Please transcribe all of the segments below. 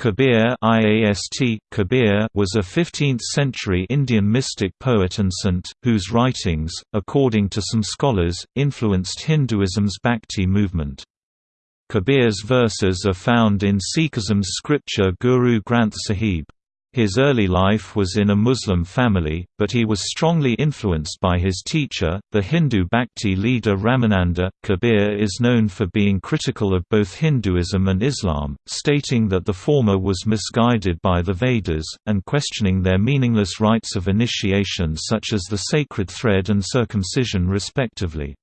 Kabir IAST, Kabir was a 15th-century Indian mystic poet and saint, whose writings, according to some scholars, influenced Hinduism's Bhakti movement. Kabir's verses are found in Sikhism's scripture Guru Granth Sahib. His early life was in a Muslim family, but he was strongly influenced by his teacher, the Hindu Bhakti leader Ramananda. Kabir is known for being critical of both Hinduism and Islam, stating that the former was misguided by the Vedas, and questioning their meaningless rites of initiation such as the sacred thread and circumcision respectively.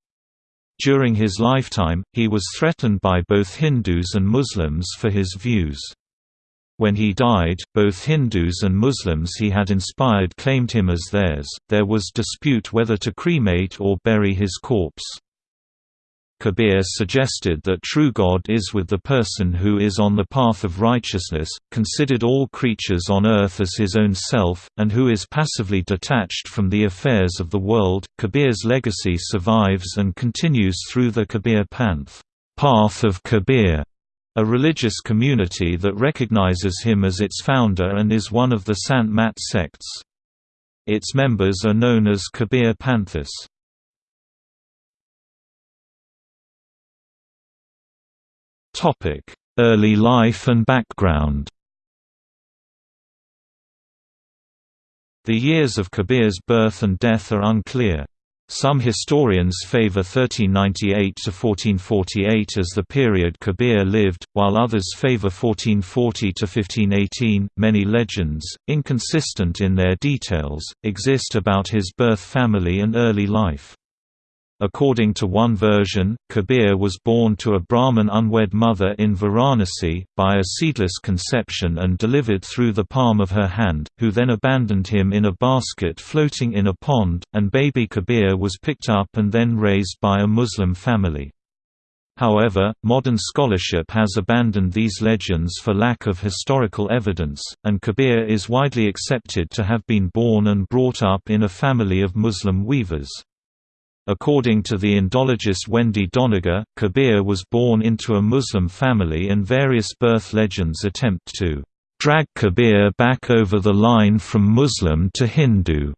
During his lifetime, he was threatened by both Hindus and Muslims for his views. When he died, both Hindus and Muslims he had inspired claimed him as theirs. There was dispute whether to cremate or bury his corpse. Kabir suggested that true God is with the person who is on the path of righteousness, considered all creatures on earth as his own self, and who is passively detached from the affairs of the world. Kabir's legacy survives and continues through the Kabir Panth, path of Kabir, a religious community that recognizes him as its founder and is one of the Sant Mat sects. Its members are known as Kabir Panthis. Early life and background The years of Kabir's birth and death are unclear. Some historians favor 1398 to 1448 as the period Kabir lived, while others favor 1440 to 1518. Many legends, inconsistent in their details, exist about his birth family and early life. According to one version, Kabir was born to a Brahmin unwed mother in Varanasi, by a seedless conception and delivered through the palm of her hand, who then abandoned him in a basket floating in a pond, and baby Kabir was picked up and then raised by a Muslim family. However, modern scholarship has abandoned these legends for lack of historical evidence, and Kabir is widely accepted to have been born and brought up in a family of Muslim weavers. According to the Indologist Wendy Doniger, Kabir was born into a Muslim family and various birth legends attempt to drag Kabir back over the line from Muslim to Hindu.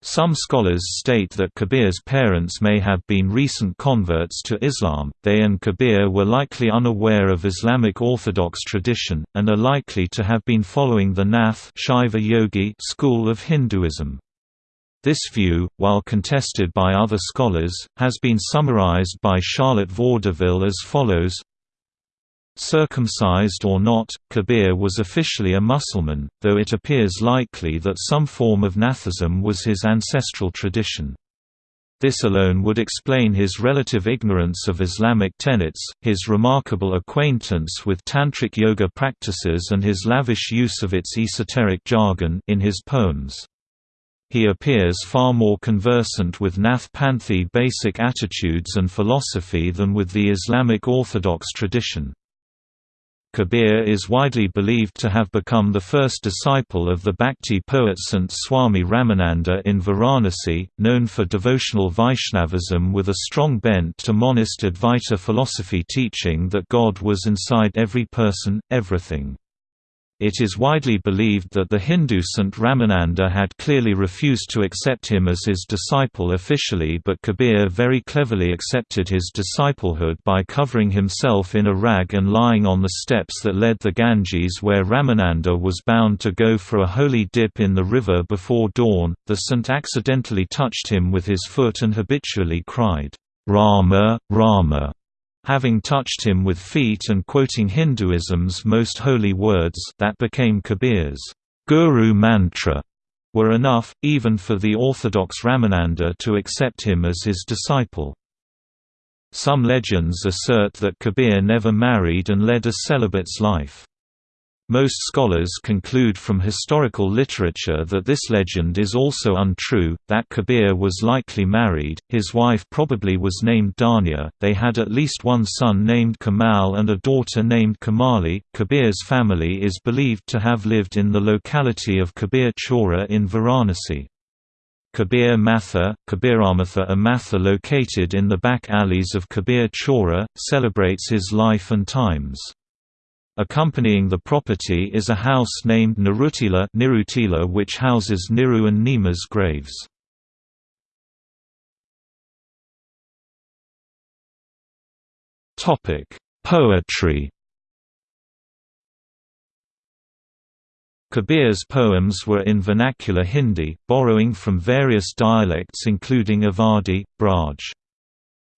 Some scholars state that Kabir's parents may have been recent converts to Islam, they and Kabir were likely unaware of Islamic orthodox tradition, and are likely to have been following the Nath Shaiva Yogi school of Hinduism. This view, while contested by other scholars, has been summarized by Charlotte Vaudeville as follows Circumcised or not, Kabir was officially a Mussulman, though it appears likely that some form of Nathism was his ancestral tradition. This alone would explain his relative ignorance of Islamic tenets, his remarkable acquaintance with tantric yoga practices and his lavish use of its esoteric jargon in his poems. He appears far more conversant with Nath Panthi basic attitudes and philosophy than with the Islamic Orthodox tradition. Kabir is widely believed to have become the first disciple of the Bhakti poet Sant Swami Ramananda in Varanasi, known for devotional Vaishnavism with a strong bent to monist Advaita philosophy teaching that God was inside every person, everything. It is widely believed that the Hindu Saint Ramananda had clearly refused to accept him as his disciple officially but Kabir very cleverly accepted his disciplehood by covering himself in a rag and lying on the steps that led the Ganges where Ramananda was bound to go for a holy dip in the river before dawn. The saint accidentally touched him with his foot and habitually cried, Rama, Rama having touched him with feet and quoting Hinduism's most holy words that became Kabir's Guru mantra were enough, even for the orthodox Ramananda to accept him as his disciple. Some legends assert that Kabir never married and led a celibate's life. Most scholars conclude from historical literature that this legend is also untrue, that Kabir was likely married, his wife probably was named Dhania, they had at least one son named Kamal and a daughter named Kamali. Kabir's family is believed to have lived in the locality of Kabir Chora in Varanasi. Kabir Matha, Kabiramatha a Matha located in the back alleys of Kabir Chora, celebrates his life and times. Accompanying the property is a house named Nirutila Nirutila which houses Niru and Nima's graves. Topic: Poetry Kabir's poems were in vernacular Hindi, borrowing from various dialects including Awadhi, Braj.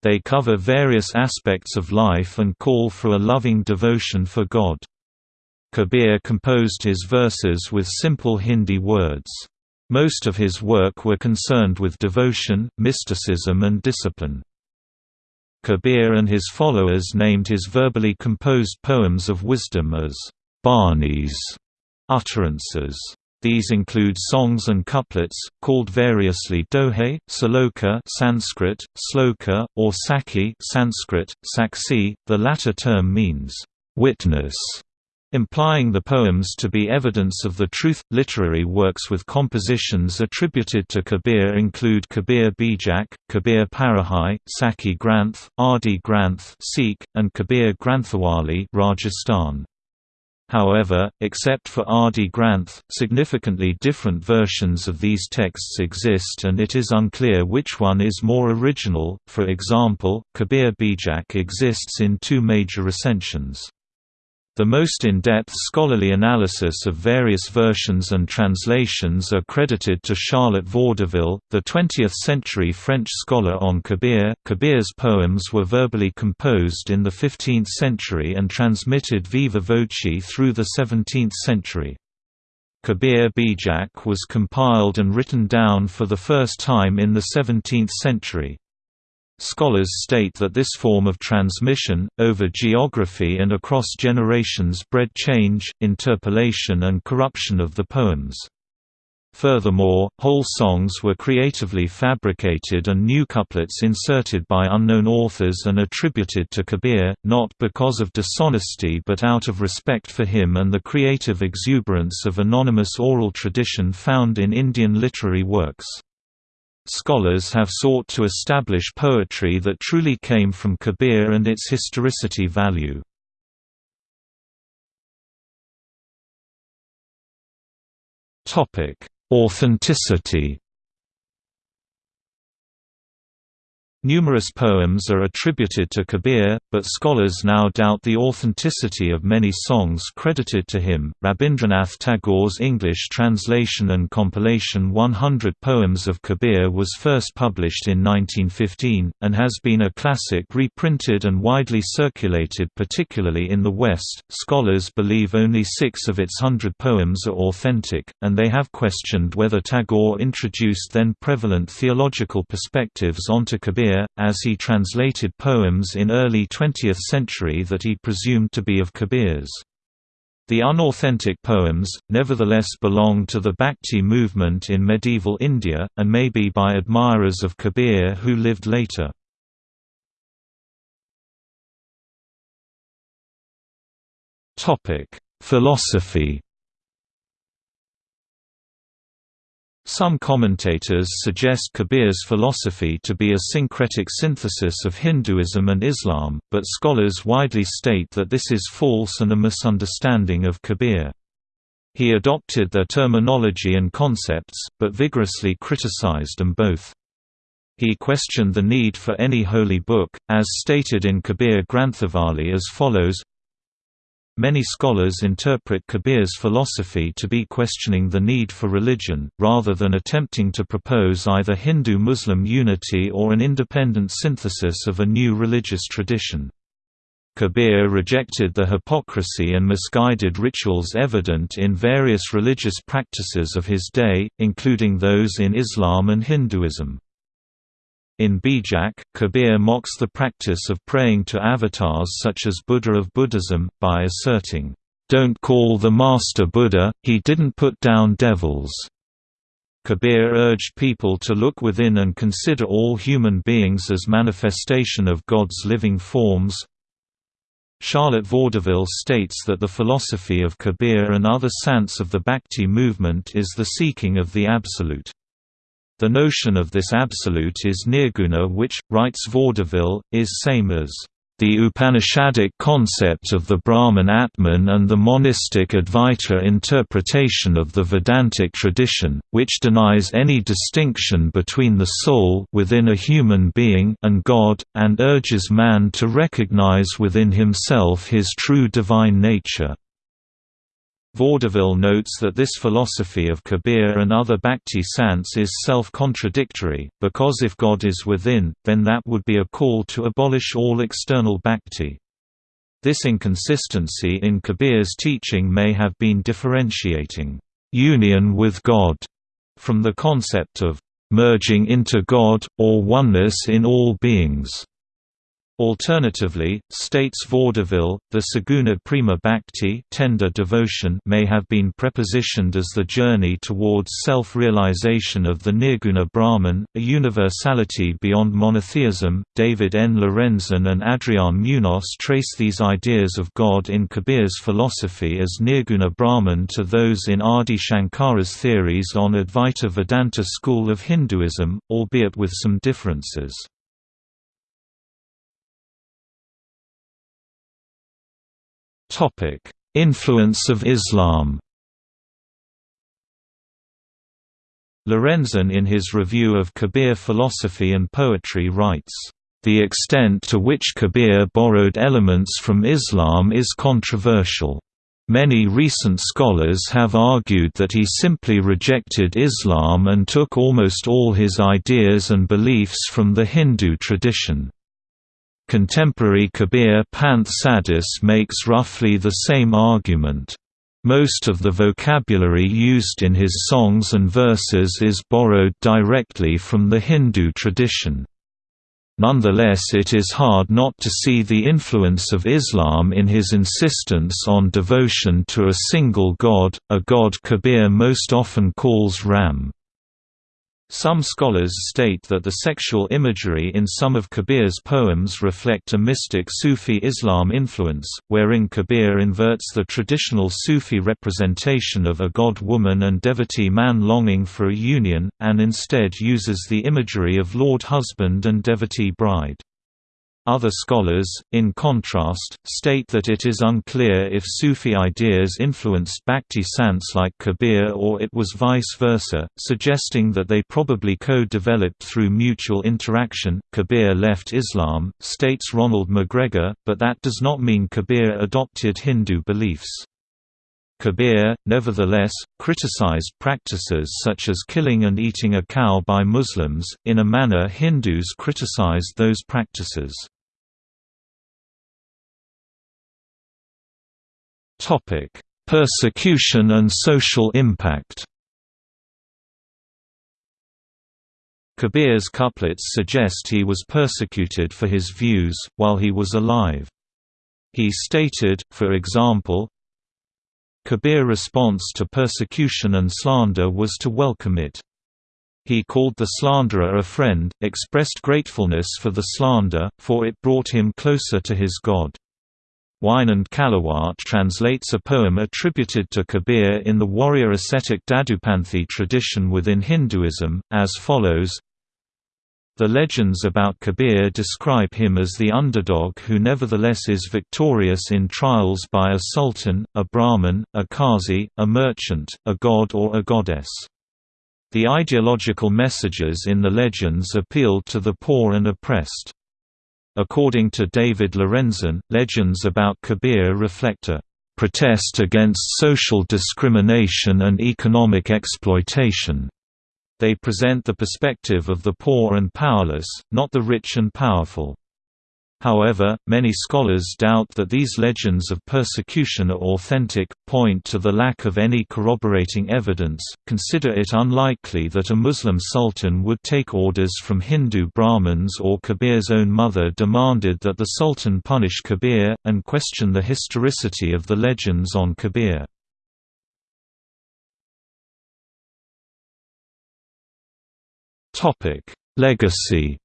They cover various aspects of life and call for a loving devotion for God. Kabir composed his verses with simple Hindi words. Most of his work were concerned with devotion, mysticism and discipline. Kabir and his followers named his verbally composed poems of wisdom as Banis utterances. These include songs and couplets, called variously dohe, saloka Sanskrit, sloka, or sakhi Sanskrit, saksi. The latter term means witness, implying the poems to be evidence of the truth. Literary works with compositions attributed to Kabir include Kabir Bijak, Kabir Parachai, Sakhi Granth, Adi Granth Sikh, and Kabir Granthawali Rajasthan. However, except for Adi Granth, significantly different versions of these texts exist and it is unclear which one is more original, for example, Kabir Bijak exists in two major recensions. The most in-depth scholarly analysis of various versions and translations are credited to Charlotte Vaudeville, the 20th-century French scholar on Kabir. Kabir's poems were verbally composed in the 15th century and transmitted viva voce through the 17th century. Kabir Bijak was compiled and written down for the first time in the 17th century. Scholars state that this form of transmission, over geography and across generations bred change, interpolation and corruption of the poems. Furthermore, whole songs were creatively fabricated and new couplets inserted by unknown authors and attributed to Kabir, not because of dishonesty but out of respect for him and the creative exuberance of anonymous oral tradition found in Indian literary works. Scholars have sought to establish poetry that truly came from Kabir and its historicity value. Authenticity Numerous poems are attributed to Kabir, but scholars now doubt the authenticity of many songs credited to him. Rabindranath Tagore's English translation and compilation 100 Poems of Kabir was first published in 1915, and has been a classic reprinted and widely circulated, particularly in the West. Scholars believe only six of its hundred poems are authentic, and they have questioned whether Tagore introduced then prevalent theological perspectives onto Kabir as he translated poems in early 20th century that he presumed to be of Kabir's. The unauthentic poems, nevertheless belong to the Bhakti movement in medieval India, and may be by admirers of Kabir who lived later. Philosophy Some commentators suggest Kabir's philosophy to be a syncretic synthesis of Hinduism and Islam, but scholars widely state that this is false and a misunderstanding of Kabir. He adopted their terminology and concepts, but vigorously criticized them both. He questioned the need for any holy book, as stated in Kabir Granthawali as follows Many scholars interpret Kabir's philosophy to be questioning the need for religion, rather than attempting to propose either Hindu-Muslim unity or an independent synthesis of a new religious tradition. Kabir rejected the hypocrisy and misguided rituals evident in various religious practices of his day, including those in Islam and Hinduism. In Bijak, Kabir mocks the practice of praying to avatars such as Buddha of Buddhism, by asserting, "'Don't call the Master Buddha, he didn't put down devils'". Kabir urged people to look within and consider all human beings as manifestation of God's living forms. Charlotte Vaudeville states that the philosophy of Kabir and other saints of the Bhakti movement is the seeking of the Absolute. The notion of this absolute is nirguna which, writes Vaudeville, is same as The Upanishadic concept of the Brahman Atman and the monistic Advaita interpretation of the Vedantic tradition, which denies any distinction between the soul within a human being and God, and urges man to recognize within himself his true divine nature. Vaudeville notes that this philosophy of Kabir and other Bhakti sants is self-contradictory, because if God is within, then that would be a call to abolish all external Bhakti. This inconsistency in Kabir's teaching may have been differentiating union with God from the concept of merging into God, or oneness in all beings. Alternatively, states vaudeville, the Saguna Prema Bhakti tender devotion may have been prepositioned as the journey towards self-realization of the Nirguna Brahman, a universality beyond monotheism. David N. Lorenzen and Adrian Munoz trace these ideas of God in Kabir's philosophy as Nirguna Brahman to those in Adi Shankara's theories on Advaita Vedanta school of Hinduism, albeit with some differences. Topic: Influence of Islam. Lorenzen in his review of Kabir philosophy and poetry writes, "The extent to which Kabir borrowed elements from Islam is controversial. Many recent scholars have argued that he simply rejected Islam and took almost all his ideas and beliefs from the Hindu tradition." Contemporary Kabir Panth Sadhus makes roughly the same argument. Most of the vocabulary used in his songs and verses is borrowed directly from the Hindu tradition. Nonetheless it is hard not to see the influence of Islam in his insistence on devotion to a single god, a god Kabir most often calls Ram. Some scholars state that the sexual imagery in some of Kabir's poems reflect a mystic Sufi Islam influence, wherein Kabir inverts the traditional Sufi representation of a god-woman and devotee man longing for a union, and instead uses the imagery of lord husband and devotee bride. Other scholars, in contrast, state that it is unclear if Sufi ideas influenced Bhakti sants like Kabir or it was vice versa, suggesting that they probably co-developed through mutual interaction. Kabir left Islam, states Ronald McGregor, but that does not mean Kabir adopted Hindu beliefs. Kabir, nevertheless, criticized practices such as killing and eating a cow by Muslims, in a manner Hindus criticized those practices. Topic: Persecution and social impact. Kabir's couplets suggest he was persecuted for his views, while he was alive. He stated, for example, Kabir's response to persecution and slander was to welcome it. He called the slanderer a friend, expressed gratefulness for the slander, for it brought him closer to his God. Winand Callewaert translates a poem attributed to Kabir in the warrior ascetic Dadupanthi tradition within Hinduism, as follows The legends about Kabir describe him as the underdog who nevertheless is victorious in trials by a sultan, a brahmin, a qazi, a merchant, a god or a goddess. The ideological messages in the legends appeal to the poor and oppressed. According to David Lorenzen, legends about Kabir reflect a protest against social discrimination and economic exploitation. They present the perspective of the poor and powerless, not the rich and powerful. However, many scholars doubt that these legends of persecution are authentic, point to the lack of any corroborating evidence, consider it unlikely that a Muslim sultan would take orders from Hindu Brahmins or Kabir's own mother demanded that the sultan punish Kabir, and question the historicity of the legends on Kabir. Legacy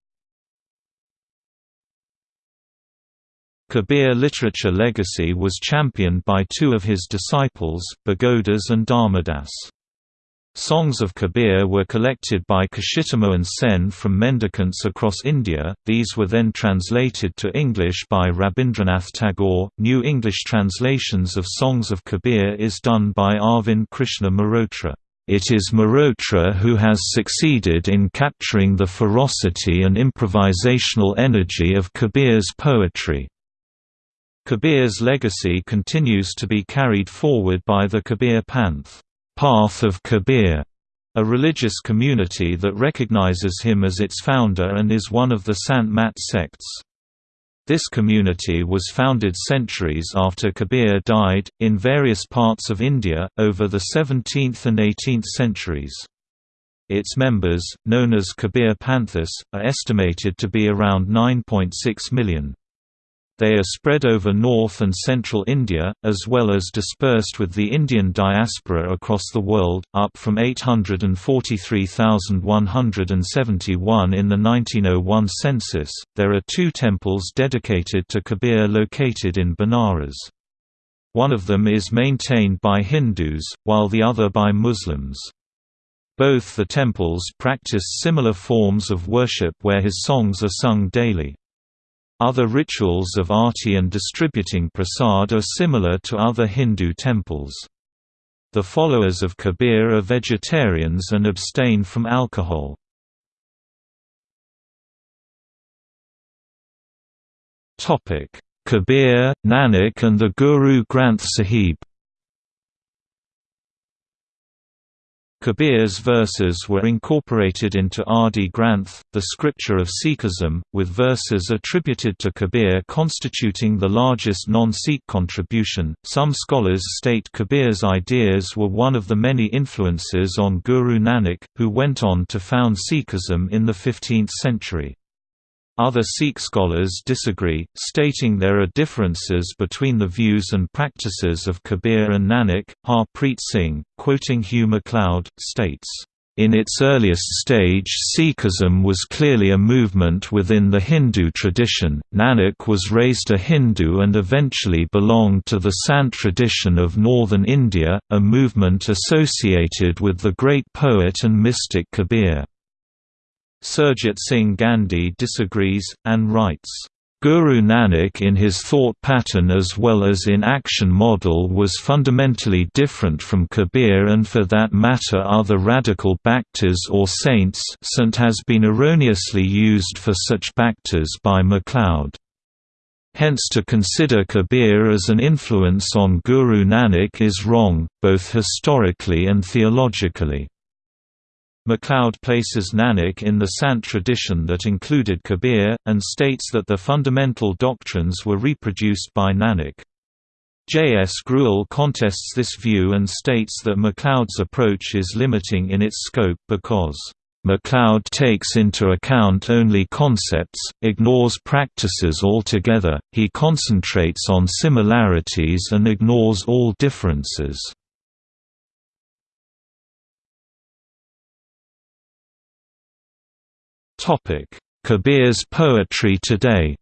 Kabir literature legacy was championed by two of his disciples, Bhagodas and Dharmadas. Songs of Kabir were collected by Kshitimohan Sen from mendicants across India, these were then translated to English by Rabindranath Tagore. New English translations of Songs of Kabir is done by Arvind Krishna Mehrotra. It is Marotra who has succeeded in capturing the ferocity and improvisational energy of Kabir's poetry. Kabir's legacy continues to be carried forward by the Kabir Panth. Path of Kabir, a religious community that recognizes him as its founder and is one of the Sant Mat sects. This community was founded centuries after Kabir died, in various parts of India, over the 17th and 18th centuries. Its members, known as Kabir Panthis, are estimated to be around 9.6 million. They are spread over north and central India, as well as dispersed with the Indian diaspora across the world, up from 843,171 in the 1901 census. There are two temples dedicated to Kabir located in Benares. One of them is maintained by Hindus, while the other by Muslims. Both the temples practice similar forms of worship where his songs are sung daily. Other rituals of arti and distributing prasad are similar to other Hindu temples. The followers of Kabir are vegetarians and abstain from alcohol. Kabir, Nanak and the Guru Granth Sahib Kabir's verses were incorporated into Adi Granth, the scripture of Sikhism, with verses attributed to Kabir constituting the largest non-Sikh contribution. Some scholars state Kabir's ideas were one of the many influences on Guru Nanak, who went on to found Sikhism in the 15th century. Other Sikh scholars disagree, stating there are differences between the views and practices of Kabir and Nanak. Harpreet Singh, quoting Hew McLeod, states, in its earliest stage Sikhism was clearly a movement within the Hindu tradition, Nanak was raised a Hindu and eventually belonged to the Sant tradition of northern India, a movement associated with the great poet and mystic Kabir. Surjit Singh Gandhi disagrees, and writes, Guru Nanak in his thought pattern as well as in action model was fundamentally different from Kabir and for that matter other radical bhaktas or saints Sant has been erroneously used for such bhaktas by McLeod. Hence to consider Kabir as an influence on Guru Nanak is wrong, both historically and theologically. McLeod places Nanak in the Sant tradition that included Kabir, and states that the fundamental doctrines were reproduced by Nanak. J. S. Grewal contests this view and states that McLeod's approach is limiting in its scope because McLeod takes into account only concepts, ignores practices altogether, he concentrates on similarities and ignores all differences. Kabir's poetry today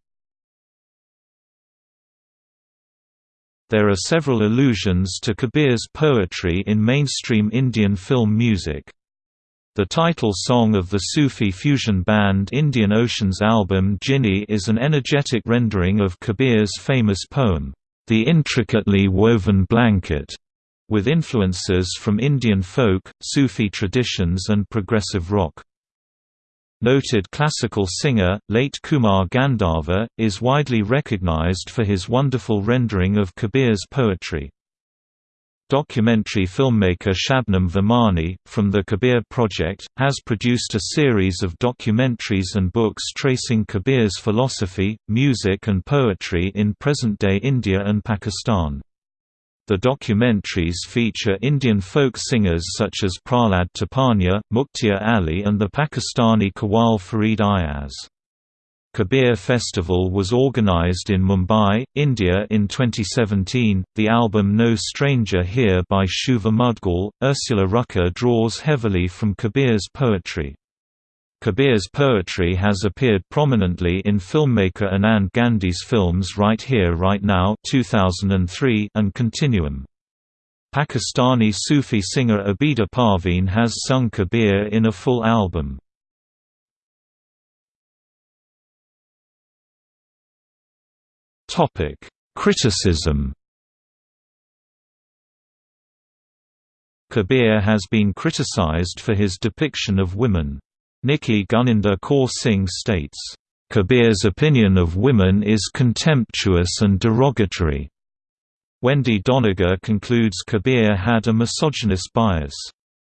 There are several allusions to Kabir's poetry in mainstream Indian film music. The title song of the Sufi fusion band Indian Ocean's album Jhini is an energetic rendering of Kabir's famous poem, The Intricately Woven Blanket, with influences from Indian folk, Sufi traditions and progressive rock. Noted classical singer, late Kumar Gandharva, is widely recognized for his wonderful rendering of Kabir's poetry. Documentary filmmaker Shabnam Virmani, from the Kabir Project, has produced a series of documentaries and books tracing Kabir's philosophy, music and poetry in present-day India and Pakistan. The documentaries feature Indian folk singers such as Prahlad Tipanya, Mukhtiyar Ali and the Pakistani Qawwal Farid Ayaz. Kabir Festival was organized in Mumbai, India in 2017. The album No Stranger Here by Shubha Mudgal, Ursula Rucker draws heavily from Kabir's poetry. Kabir's poetry has appeared prominently in filmmaker Anand Gandhi's films Right Here Right Now 2003 and Continuum. Pakistani Sufi singer Abida Parveen has sung Kabir in a full album. Criticism Kabir has been criticized for his depiction of women. Nikki Guninder Kaur Singh states, "...Kabir's opinion of women is contemptuous and derogatory." Wendy Doniger concludes Kabir had a misogynist bias.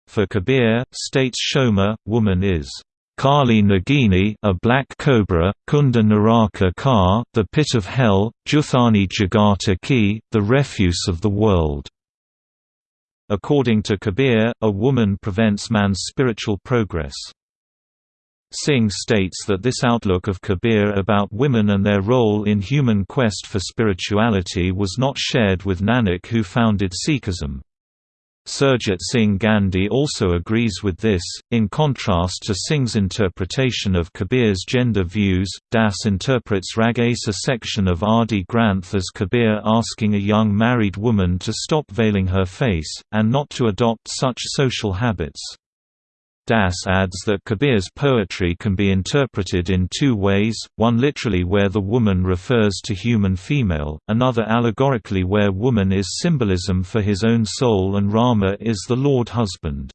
For Kabir, states Schomer, woman is Kali Nagini a black cobra, Kunda Naraka Ka, the pit of hell, Juthani Jagata Ki, the refuse of the world. According to Kabir, a woman prevents man's spiritual progress. Singh states that this outlook of Kabir about women and their role in human quest for spirituality was not shared with Nanak who founded Sikhism. Surjit Singh Gandhi also agrees with this. In contrast to Singh's interpretation of Kabir's gender views, Das interprets Ragasa section of Adi Granth as Kabir asking a young married woman to stop veiling her face, and not to adopt such social habits. Das adds that Kabir's poetry can be interpreted in two ways, one literally where the woman refers to human female, another allegorically where woman is symbolism for his own soul and Rama is the Lord husband.